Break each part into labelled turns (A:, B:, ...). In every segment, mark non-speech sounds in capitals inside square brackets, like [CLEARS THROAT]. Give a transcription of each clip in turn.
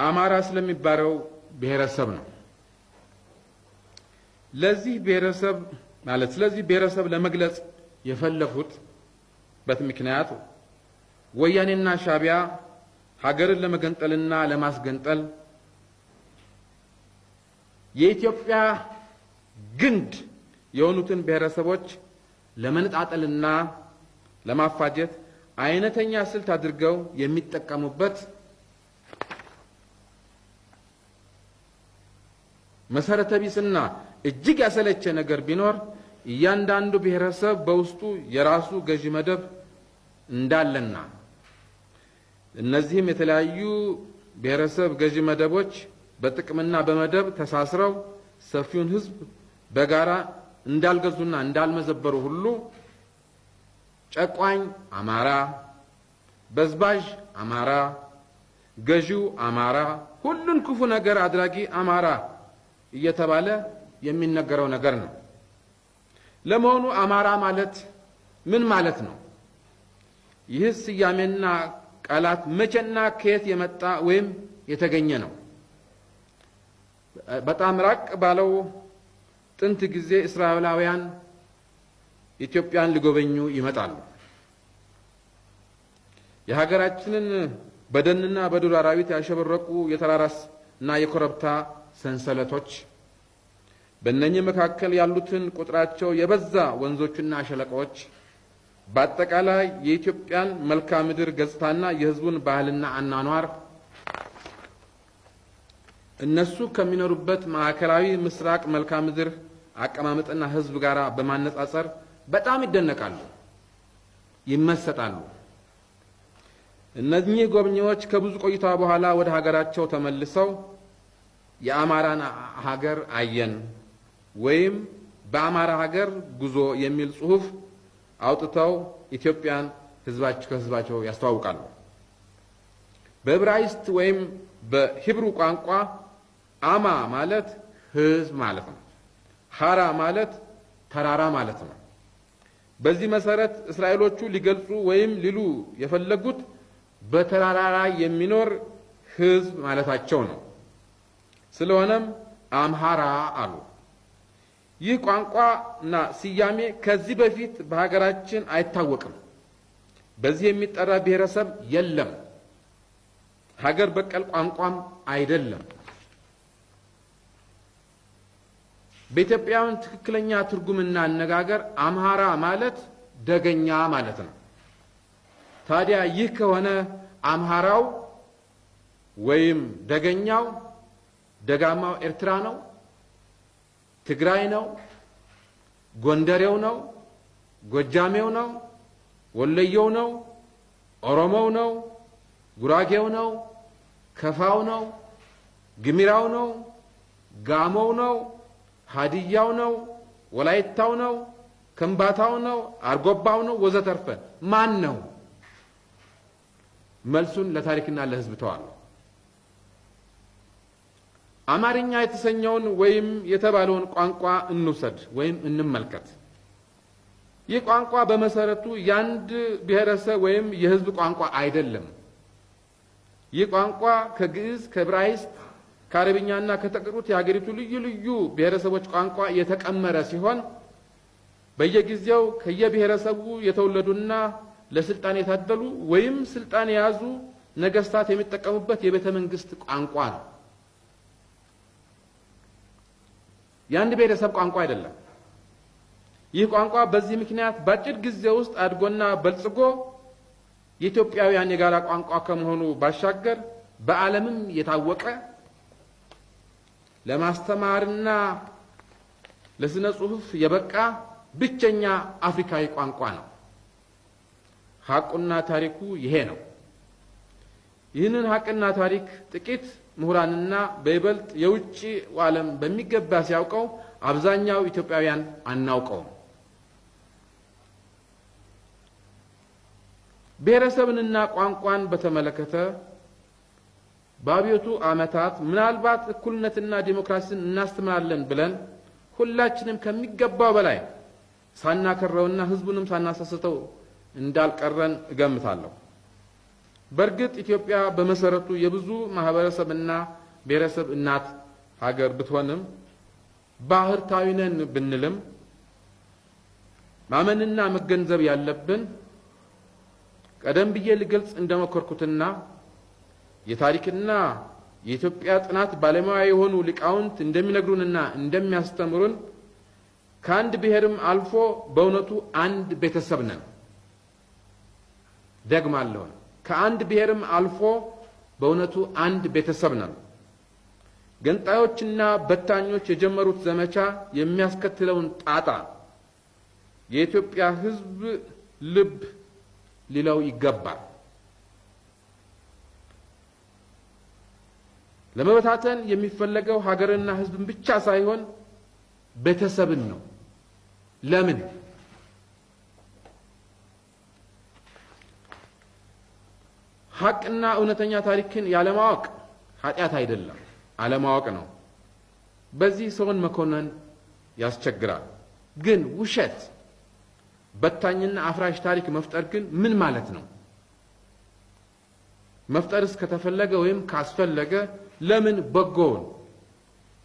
A: አማራ ስለሚባለው ብሔረሰብ ነው። ለዚህ ብሔረሰብ ማለት ስለዚህ ብሔረሰብ ለመግለጽ የፈለጉት በት ምክንያት ወያኔና ሻዕቢያ ሀገርን ለመገንጠልና ለማስገንጠል የኢትዮጵያ ግንድ የሆኑትን ብሔረሰቦች ለመነጣጠልና ለማፋጀት አይነተኛ ስልት አድርገው የሚጠቀሙበት መሰረተ ቢስና እጅግ ያሰለቸ ነገር ቢኖር እያንዳንዱ ብሔረሰብ በውስጡ የራሱ ገዢ መደብ እንዳለና እነዚህም የተለያዩ ብሔረሰብ ገዢ መደቦች በጥቅምና በመደብ ተሳስረው ሰፊውን ሕዝብ በጋራ እንዳልገዙና እንዳልመዘበሩ ሁሉ ጨቋኝ አማራ፣ በዝባዥ አማራ፣ ገዢው አማራ፣ ሁሉን ክፉ ነገር አድራጊ አማራ እየተባለ የሚነገረው ነገር ነው። ለመሆኑ አማራ ማለት ምን ማለት ነው? ይህ ስያሜና ቃላት መቼና ከየት የመጣ ወይም የተገኘ ነው? በጣም ራቅ ባለው ጥንት ጊዜ እስራኤላውያን ኢትዮጵያን ሊጎበኙ ይመጣሉ። የሀገራችንን በደንና በዱር አራዊት ያሸበረቁ የተራራስ እና የኮረብታ ሰንሰለቶች በእነኚህ መካከል ያሉትን ቁጥራቸው የበዛ ወንዞችና ሸለቆዎች በአጠቃላይ የኢትዮጵያን መልክዓ ምድር ገጽታና የሕዝቡን ባህልና አኗኗር እነሱ ከሚኖሩበት ማዕከላዊ ምስራቅ መልክዓ ምድር አቀማመጥና ሕዝብ ጋር በማነጻጸር በጣም ይደነቃሉ፣ ይመሰጣሉ። እነኚህ ጎብኚዎች ከብዙ ቆይታ በኋላ ወደ ሀገራቸው ተመልሰው የአማራን ሀገር አየን ወይም በአማራ ሀገር ጉዞ የሚል ጽሑፍ አውጥተው ኢትዮጵያን ህዝባቸው ከህዝባቸው ያስተዋውቃሉ። በዕብራይስጥ ወይም በሂብሩ ቋንቋ አማ ማለት ህዝብ ማለት ነው። ሀራ ማለት ተራራ ማለት ነው። በዚህ መሰረት እስራኤሎቹ ሊገልጹ ወይም ሊሉ የፈለጉት በተራራ ላይ የሚኖር ህዝብ ማለታቸው ነው። ስለሆነም አምሃራ አሉ። ይህ ቋንቋና ስያሜ ከዚህ በፊት በሀገራችን አይታወቅም። በዚህ የሚጠራ ብሔረሰብ የለም። ሀገር በቀል ቋንቋም አይደለም። በኢትዮጵያውያን ትክክለኛ ትርጉምና አነጋገር አምሃራ ማለት ደገኛ ማለት ነው። ታዲያ ይህ ከሆነ አምሃራው ወይም ደገኛው ደጋማው ኤርትራ ነው፣ ትግራይ ነው፣ ጎንደሬው ነው፣ ጎጃሜው ነው፣ ወለየው ነው፣ ኦሮሞው ነው፣ ጉራጌው ነው፣ ከፋው ነው፣ ግሚራው ነው፣ ጋሞው ነው፣ ሀዲያው ነው፣ ወላይታው ነው፣ ከምባታው ነው፣ አርጎባው ነው፣ ወዘተርፈ ማን ነው? መልሱን ለታሪክና ለሕዝብ ተዋለሁ። አማርኛ የተሰኘውን ወይም የተባለውን ቋንቋ እንውሰድ ወይም እንመልከት። ይህ ቋንቋ በመሰረቱ የአንድ ብሔረሰብ ወይም የሕዝብ ቋንቋ አይደለም። ይህ ቋንቋ ከግዕዝ፣ ከዕብራይስጥ፣ ከአረብኛና ከተቀሩት የሀገሪቱ ልዩ ልዩ ብሔረሰቦች ቋንቋ የተቀመረ ሲሆን በየጊዜው ከየብሔረሰቡ የተወለዱና ለስልጣን የታደሉ ወይም ስልጣን የያዙ ነገስታት የሚጠቀሙበት የቤተ መንግስት ቋንቋ ነው። የአንድ ብሔረሰብ ቋንቋ አይደለም። ይህ ቋንቋ በዚህ ምክንያት በአጭር ጊዜ ውስጥ አድጎና በልጽጎ የኢትዮጵያውያን የጋራ ቋንቋ ከመሆኑ ባሻገር በዓለምም የታወቀ ለማስተማርና ለስነ ጽሑፍ የበቃ ብቸኛ አፍሪካዊ ቋንቋ ነው። ሐቁና ታሪኩ ይሄ ነው። ይህንን ሐቅና ታሪክ ጥቂት ምሁራንና በይበልጥ የውጭ ዓለም በሚገባ ሲያውቀው አብዛኛው ኢትዮጵያውያን አናውቀውም። ብሔረሰብንና ቋንቋን በተመለከተ በአብዮቱ ዓመታት ምናልባት እኩልነትና ዲሞክራሲን እናስተምራለን ብለን ሁላችንም ከሚገባው በላይ ሳናከረውና ሕዝቡንም ሳናሳስተው እንዳልቀረን እገምታለሁ። በእርግጥ ኢትዮጵያ በመሰረቱ የብዙ ማህበረሰብና ብሔረሰብ እናት ሀገር ብትሆንም ባህርታዊ ነን ብንልም ማመንና መገንዘብ ያለብን ቀደም ብዬ ልገልጽ እንደሞከርኩትና የታሪክና የኢትዮጵያ ጥናት ባለሙያ የሆኑ ሊቃውንት እንደሚነግሩንና እንደሚያስተምሩን ከአንድ ብሔርም አልፎ በእውነቱ አንድ ቤተሰብ ነን። ደግማለሁን፣ ከአንድ ብሔርም አልፎ በእውነቱ አንድ ቤተሰብ ነን። ገንጣዮችና በታኞች የጀመሩት ዘመቻ የሚያስከትለውን ጣጣ የኢትዮጵያ ሕዝብ ልብ ሊለው ይገባል። ለመበታተን የሚፈለገው ሀገርና ሕዝብን ብቻ ሳይሆን ቤተሰብን ነው። ለምን? ሀቅና እውነተኛ ታሪክን ያለማወቅ ኃጢአት አይደለም፣ አለማወቅ ነው። በዚህ ሰውን መኮነን ያስቸግራል። ግን ውሸት፣ በታኝና አፍራሽ ታሪክ መፍጠር ግን ምን ማለት ነው? መፍጠርስ ከተፈለገ ወይም ካስፈለገ ለምን በጎውን፣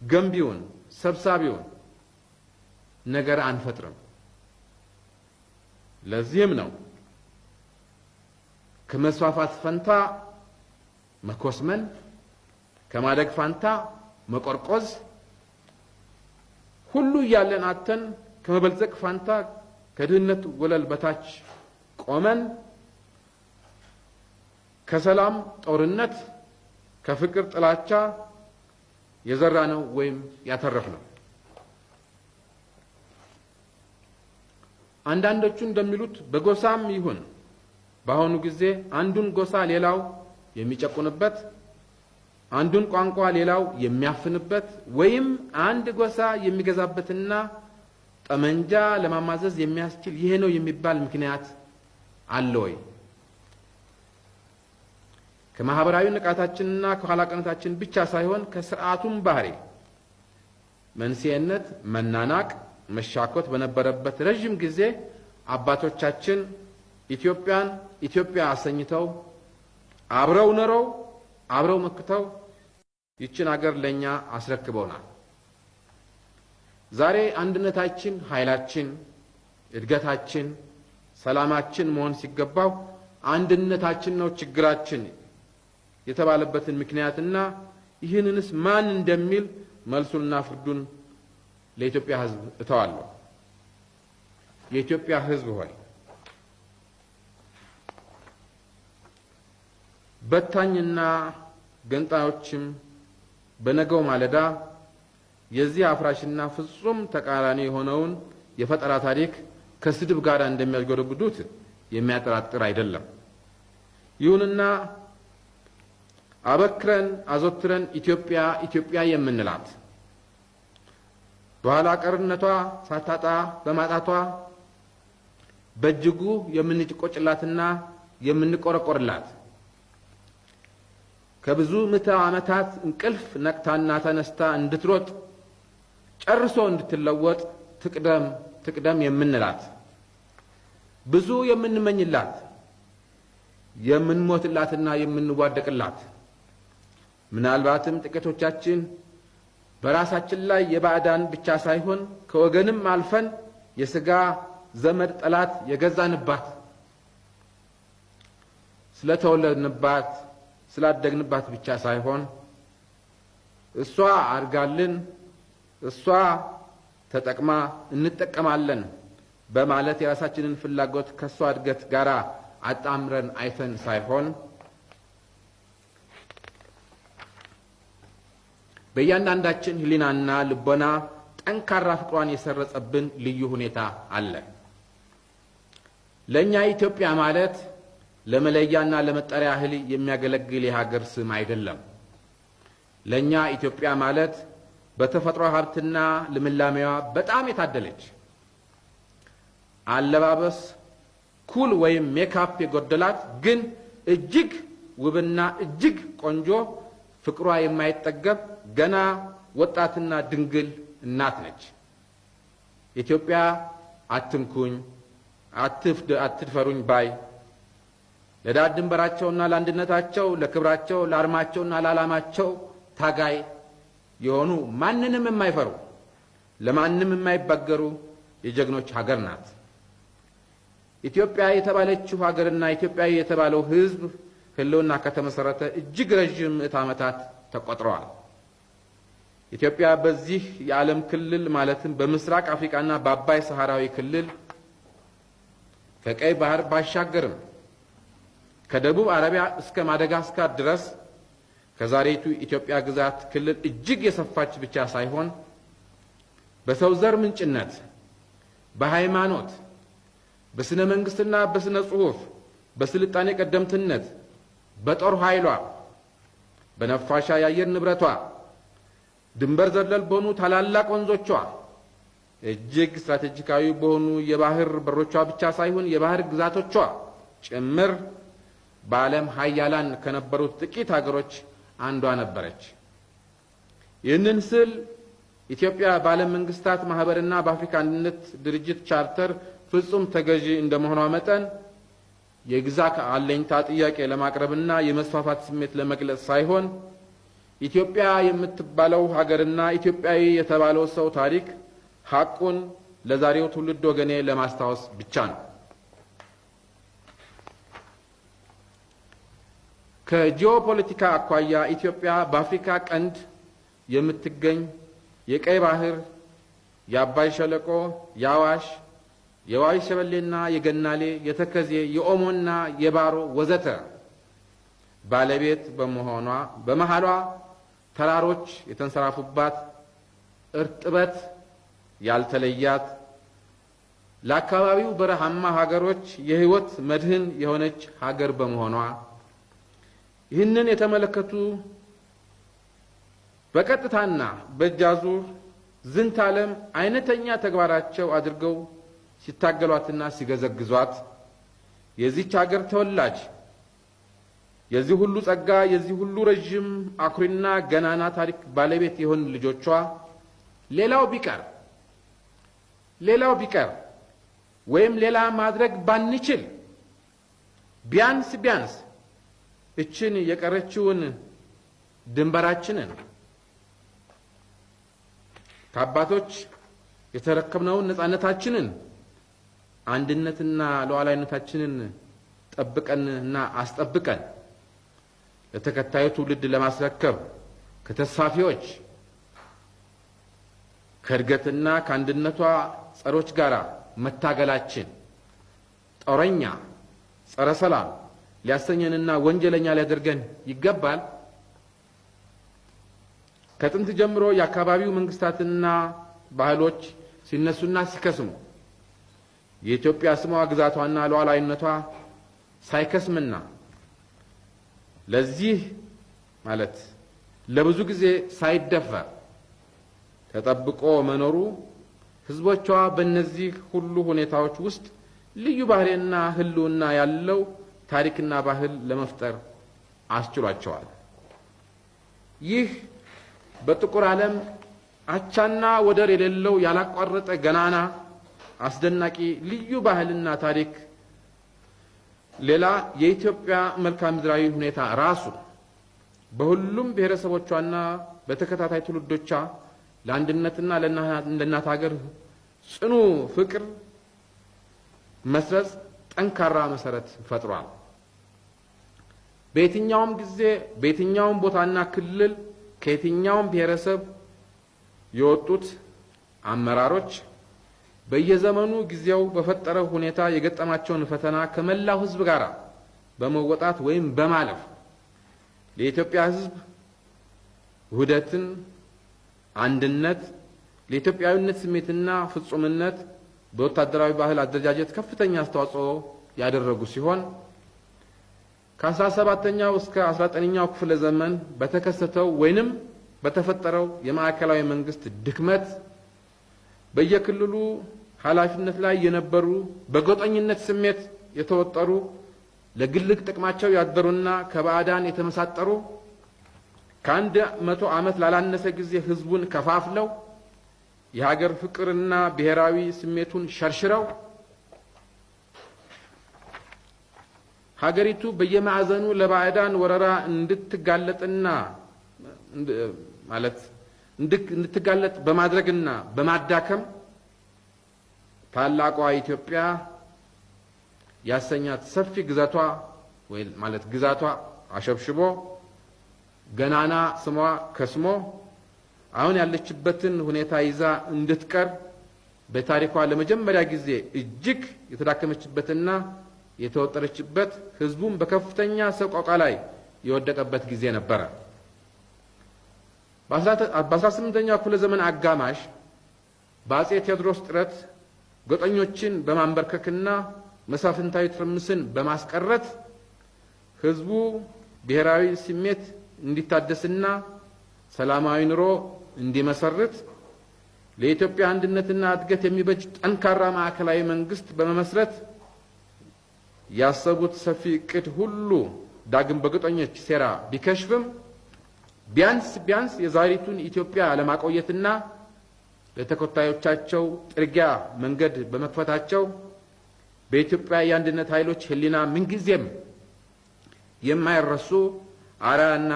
A: ገንቢውን፣ ሰብሳቢውን ነገር አንፈጥርም? ለዚህም ነው ከመስፋፋት ፈንታ መኮስመን፣ ከማደግ ፋንታ መቆርቆዝ፣ ሁሉ እያለን አተን ከመበልጸግ ፋንታ ከድህነት ወለል በታች ቆመን ከሰላም ጦርነት፣ ከፍቅር ጥላቻ የዘራ ነው ወይም ያተረፍ ነው። አንዳንዶቹ እንደሚሉት በጎሳም ይሁን በአሁኑ ጊዜ አንዱን ጎሳ ሌላው የሚጨቁንበት፣ አንዱን ቋንቋ ሌላው የሚያፍንበት ወይም አንድ ጎሳ የሚገዛበትና ጠመንጃ ለማማዘዝ የሚያስችል ይሄ ነው የሚባል ምክንያት አለ ወይ? ከማህበራዊ ንቃታችንና ከኋላቀነታችን ብቻ ሳይሆን ከስርዓቱም ባህሪ መንስኤነት መናናቅ፣ መሻኮት በነበረበት ረዥም ጊዜ አባቶቻችን ኢትዮጵያን ኢትዮጵያ አሰኝተው አብረው ኖረው አብረው መክተው ይችን አገር ለእኛ አስረክበውናል። ዛሬ አንድነታችን ኃይላችን፣ እድገታችን፣ ሰላማችን መሆን ሲገባው አንድነታችን ነው ችግራችን የተባለበትን ምክንያትና ይህንንስ ማን እንደሚል መልሱንና ፍርዱን ለኢትዮጵያ ሕዝብ እተዋለሁ። የኢትዮጵያ ሕዝብ ሆይ በታኝና ገንጣዮችም በነገው ማለዳ የዚህ አፍራሽና ፍጹም ተቃራኒ የሆነውን የፈጠራ ታሪክ ከስድብ ጋር እንደሚያስጎደብዱት የሚያጠራጥር አይደለም። ይሁንና አበክረን አዘውትረን ኢትዮጵያ ኢትዮጵያ የምንላት በኋላ ቀርነቷ ሳታጣ በማጣቷ በእጅጉ የምንቆጭላትና የምንቆረቆርላት ከብዙ ምዕተ ዓመታት እንቅልፍ ነቅታና ተነስታ እንድትሮጥ ጨርሶ እንድትለወጥ ትቅደም ትቅደም የምንላት ብዙ የምንመኝላት የምንሞትላትና የምንዋደቅላት ምናልባትም ጥቂቶቻችን በራሳችን ላይ የባዕዳን ብቻ ሳይሆን ከወገንም አልፈን የሥጋ ዘመድ ጠላት የገዛንባት ስለተወለድንባት ስላደግንባት ብቻ ሳይሆን እሷ አድጋልን እሷ ተጠቅማ እንጠቀማለን በማለት የራሳችንን ፍላጎት ከእሷ እድገት ጋር አጣምረን አይተን ሳይሆን በእያንዳንዳችን ሕሊናና ልቦና ጠንካራ ፍቅሯን የሰረጸብን ልዩ ሁኔታ አለ። ለእኛ ኢትዮጵያ ማለት ለመለያና ለመጠሪያ ያህል የሚያገለግል የሀገር ስም አይደለም። ለእኛ ኢትዮጵያ ማለት በተፈጥሮ ሀብትና ልምላሜዋ በጣም የታደለች አለባበስ ኩል ወይም ሜካፕ የጎደላት ግን እጅግ ውብና እጅግ ቆንጆ ፍቅሯ የማይጠገብ ገና ወጣትና ድንግል እናት ነች። ኢትዮጵያ አትንኩኝ፣ አትድፈሩኝ ባይ ለዳር ድንበራቸውና ለአንድነታቸው፣ ለክብራቸው፣ ለአርማቸውና ለዓላማቸው ታጋይ የሆኑ ማንንም የማይፈሩ ለማንም የማይበገሩ የጀግኖች ሀገር ናት። ኢትዮጵያ የተባለችው ሀገርና ኢትዮጵያዊ የተባለው ሕዝብ ሕልውና ከተመሰረተ እጅግ ረዥም ምዕት ዓመታት ተቆጥረዋል። ኢትዮጵያ በዚህ የዓለም ክልል ማለትም በምስራቅ አፍሪካና በአባይ ሰሐራዊ ክልል ከቀይ ባህር ባሻገርም ከደቡብ አረቢያ እስከ ማደጋስካር ድረስ ከዛሬቱ ኢትዮጵያ ግዛት ክልል እጅግ የሰፋች ብቻ ሳይሆን በሰው ዘር ምንጭነት፣ በሃይማኖት፣ በስነ መንግስትና በስነ ጽሑፍ፣ በስልጣኔ ቀደምትነት፣ በጦር ኃይሏ፣ በነፋሻ የአየር ንብረቷ፣ ድንበር ዘለል በሆኑ ታላላቅ ወንዞቿ፣ እጅግ ስትራቴጂካዊ በሆኑ የባህር በሮቿ ብቻ ሳይሆን የባህር ግዛቶቿ ጭምር በዓለም ሀያላን ከነበሩት ጥቂት ሀገሮች አንዷ ነበረች። ይህንን ስል ኢትዮጵያ በዓለም መንግስታት ማህበርና በአፍሪካ አንድነት ድርጅት ቻርተር ፍጹም ተገዢ እንደመሆኗ መጠን የግዛት አለኝታ ጥያቄ ለማቅረብና የመስፋፋት ስሜት ለመግለጽ ሳይሆን ኢትዮጵያ የምትባለው ሀገርና ኢትዮጵያዊ የተባለው ሰው ታሪክ ሐቁን ለዛሬው ትውልድ ወገኔ ለማስታወስ ብቻ ነው። ከጂኦፖለቲካ አኳያ ኢትዮጵያ በአፍሪካ ቀንድ የምትገኝ የቀይ ባህር፣ የአባይ ሸለቆ፣ የአዋሽ፣ የዋይ ሸበሌና የገናሌ፣ የተከዜ፣ የኦሞና የባሮ ወዘተ ባለቤት በመሆኗ በመሃሏ ተራሮች የተንሰራፉባት እርጥበት ያልተለያት ለአካባቢው በረሃማ ሀገሮች የሕይወት መድህን የሆነች ሀገር በመሆኗ ይህንን የተመለከቱ በቀጥታና በእጃዙር ዝንተ ዓለም አይነተኛ ተግባራቸው አድርገው ሲታገሏትና ሲገዘግዟት የዚች ሀገር ተወላጅ የዚህ ሁሉ ጸጋ የዚህ ሁሉ ረዥም አኩሪና ገናና ታሪክ ባለቤት የሆን ልጆቿ ሌላው ቢቀር ሌላው ቢቀር ወይም ሌላ ማድረግ ባንችል ቢያንስ ቢያንስ እችን የቀረችውን ድንበራችንን ከአባቶች የተረከብነውን ነጻነታችንን አንድነትና ሉዓላዊነታችንን ጠብቀንና አስጠብቀን ለተከታዩ ትውልድ ለማስረከብ ከተስፋፊዎች ከእድገትና ከአንድነቷ ጸሮች ጋር መታገላችን ጦረኛ፣ ጸረ ሰላም ሊያሰኘንና ወንጀለኛ ሊያደርገን ይገባል። ከጥንት ጀምሮ የአካባቢው መንግስታትና ባህሎች ሲነሱና ሲከስሙ የኢትዮጵያ ስሟ ግዛቷና ሉዓላዊነቷ ሳይከስምና ለዚህ ማለት ለብዙ ጊዜ ሳይደፈር ተጠብቆ መኖሩ ሕዝቦቿ በእነዚህ ሁሉ ሁኔታዎች ውስጥ ልዩ ባህሪና ሕልውና ያለው ታሪክና ባህል ለመፍጠር አስችሏቸዋል። ይህ በጥቁር ዓለም አቻና ወደር የሌለው ያላቋረጠ ገናና አስደናቂ ልዩ ባህልና ታሪክ ሌላ የኢትዮጵያ መልክዓ ምድራዊ ሁኔታ ራሱ በሁሉም ብሔረሰቦቿና በተከታታይ ትውልዶቿ ለአንድነትና ለእናት ሀገር ጽኑ ፍቅር መስረጽ ጠንካራ መሰረት ፈጥሯል። በየትኛውም ጊዜ በየትኛውም ቦታና ክልል ከየትኛውም ብሔረሰብ የወጡት አመራሮች በየዘመኑ ጊዜው በፈጠረው ሁኔታ የገጠማቸውን ፈተና ከመላው ሕዝብ ጋር በመወጣት ወይም በማለፍ ለኢትዮጵያ ሕዝብ ውህደትን፣ አንድነት፣ ለኢትዮጵያዊነት ስሜትና ፍጹምነት በወታደራዊ ባህል አደረጃጀት ከፍተኛ አስተዋጽኦ ያደረጉ ሲሆን ከአስራ ሰባተኛው እስከ አስራ ዘጠነኛው ክፍለ ዘመን በተከሰተው ወይንም በተፈጠረው የማዕከላዊ መንግስት ድክመት በየክልሉ ኃላፊነት ላይ የነበሩ በጎጠኝነት ስሜት የተወጠሩ ለግልግ ጥቅማቸው ያደሩና ከባዕዳን የተመሳጠሩ ከአንድ መቶ ዓመት ላላነሰ ጊዜ ህዝቡን ከፋፍለው የሀገር ፍቅርና ብሔራዊ ስሜቱን ሸርሽረው ሀገሪቱ በየማዕዘኑ ለባዕዳን ወረራ እንድትጋለጥና ማለት እንድትጋለጥ በማድረግና በማዳከም ታላቋ ኢትዮጵያ ያሰኛት ሰፊ ግዛቷ ወይ ማለት ግዛቷ አሸብሽቦ ገናና ስሟ ከስሞ አሁን ያለችበትን ሁኔታ ይዛ እንድትቀር በታሪኳ ለመጀመሪያ ጊዜ እጅግ የተዳከመችበትና የተወጠረችበት ሕዝቡም በከፍተኛ ሰቆቃ ላይ የወደቀበት ጊዜ ነበረ። በአስራ ስምንተኛው ክፍለ ዘመን አጋማሽ በአጼ ቴዎድሮስ ጥረት ጎጠኞችን በማንበርከክና መሳፍንታዊ ትርምስን በማስቀረት ሕዝቡ ብሔራዊ ስሜት እንዲታደስና ሰላማዊ ኑሮ እንዲመሰርት ለኢትዮጵያ አንድነትና እድገት የሚበጅ ጠንካራ ማዕከላዊ መንግስት በመመስረት ያሰቡት ሰፊ እቅድ ሁሉ ዳግም በጎጠኞች ሴራ ቢከሽፍም ቢያንስ ቢያንስ የዛሬቱን ኢትዮጵያ ለማቆየትና ለተከታዮቻቸው ጥርጊያ መንገድ በመክፈታቸው በኢትዮጵያ የአንድነት ኃይሎች ሕሊና ምንጊዜም የማይረሱ አርአያና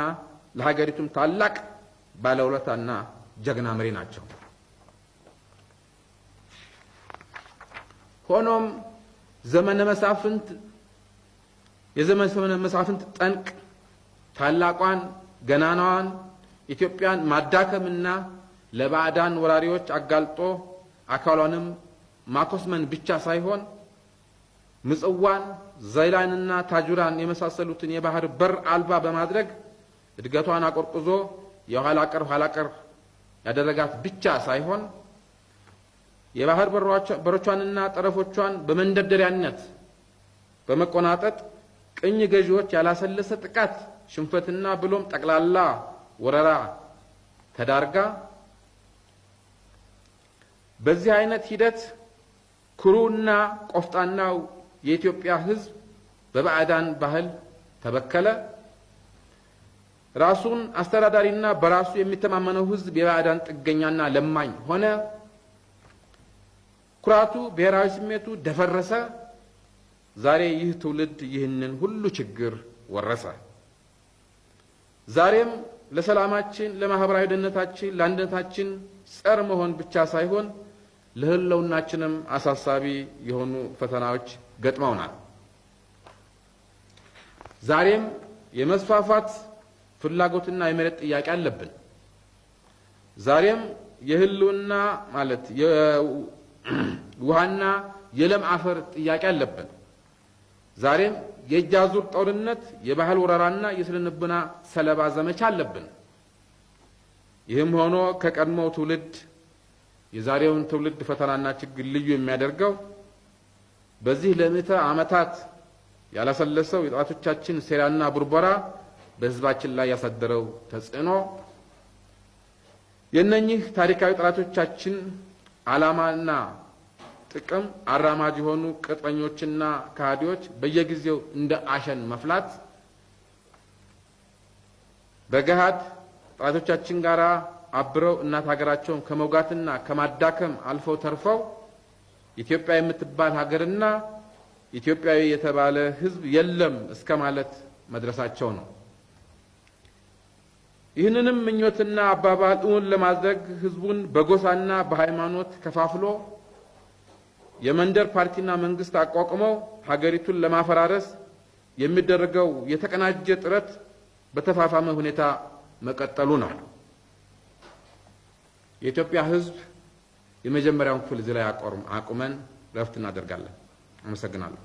A: ለሀገሪቱም ታላቅ ባለውለታና ጀግና መሪ ናቸው። ሆኖም ዘመነ መሳፍንት የዘመነ መሳፍንት ጠንቅ ታላቋን ገናናዋን ኢትዮጵያን ማዳከምና ለባዕዳን ወራሪዎች አጋልጦ አካሏንም ማኮስመን ብቻ ሳይሆን ምጽዋን፣ ዘይላንና ታጁራን የመሳሰሉትን የባህር በር አልባ በማድረግ እድገቷን አቆርቁዞ የኋላ ቀር ኋላ ቀር ያደረጋት ብቻ ሳይሆን የባህር በሮቿንና ጠረፎቿን በመንደርደሪያነት በመቆናጠጥ ቅኝ ገዢዎች ያላሰለሰ ጥቃት፣ ሽንፈትና ብሎም ጠቅላላ ወረራ ተዳርጋ በዚህ አይነት ሂደት ኩሩና ቆፍጣናው የኢትዮጵያ ሕዝብ በባዕዳን ባህል ተበከለ። ራሱን አስተዳዳሪና በራሱ የሚተማመነው ሕዝብ የባዕዳን ጥገኛና ለማኝ ሆነ። ኩራቱ፣ ብሔራዊ ስሜቱ ደፈረሰ። ዛሬ ይህ ትውልድ ይህንን ሁሉ ችግር ወረሰ። ዛሬም ለሰላማችን፣ ለማህበራዊ ደህንነታችን፣ ለአንድነታችን ጸር መሆን ብቻ ሳይሆን ለህልውናችንም አሳሳቢ የሆኑ ፈተናዎች ገጥመውናል። ዛሬም የመስፋፋት ፍላጎትና የመሬት ጥያቄ አለብን። ዛሬም የህልውና ማለት የውሃና [CLEARS THROAT] የለም አፈር ጥያቄ አለብን። ዛሬም የእጅ አዙር ጦርነት፣ የባህል ወረራና የስነ-ልቦና ሰለባ ዘመቻ አለብን። ይህም ሆኖ ከቀድሞው ትውልድ የዛሬውን ትውልድ ፈተናና ችግር ልዩ የሚያደርገው በዚህ ለምዕተ ዓመታት ያላሰለሰው የጠላቶቻችን ሴራና ቡርበራ በህዝባችን ላይ ያሳደረው ተጽዕኖ የእነኚህ ታሪካዊ ጠላቶቻችን ዓላማና ጥቅም አራማጅ የሆኑ ቅጥረኞችና ከሃዲዎች በየጊዜው እንደ አሸን መፍላት በገሃድ ጠላቶቻችን ጋር አብረው እናት ሀገራቸውን ከመውጋትና ከማዳከም አልፈው ተርፈው ኢትዮጵያ የምትባል ሀገርና ኢትዮጵያዊ የተባለ ሕዝብ የለም እስከ ማለት መድረሳቸው ነው። ይህንንም ምኞትና አባባል እውን ለማድረግ ሕዝቡን በጎሳና በሃይማኖት ከፋፍሎ የመንደር ፓርቲና መንግስት አቋቁመው ሀገሪቱን ለማፈራረስ የሚደረገው የተቀናጀ ጥረት በተፋፋመ ሁኔታ መቀጠሉ ነው። የኢትዮጵያ ሕዝብ የመጀመሪያውን ክፍል እዚህ ላይ አቁመን ረፍት እናደርጋለን። አመሰግናለሁ።